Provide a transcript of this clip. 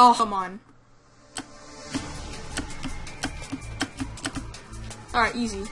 Oh, come on. Alright, easy.